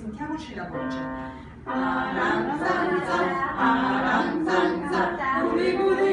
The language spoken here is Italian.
sentiamoci la voce. Aranzanza, aranzanza, guri guri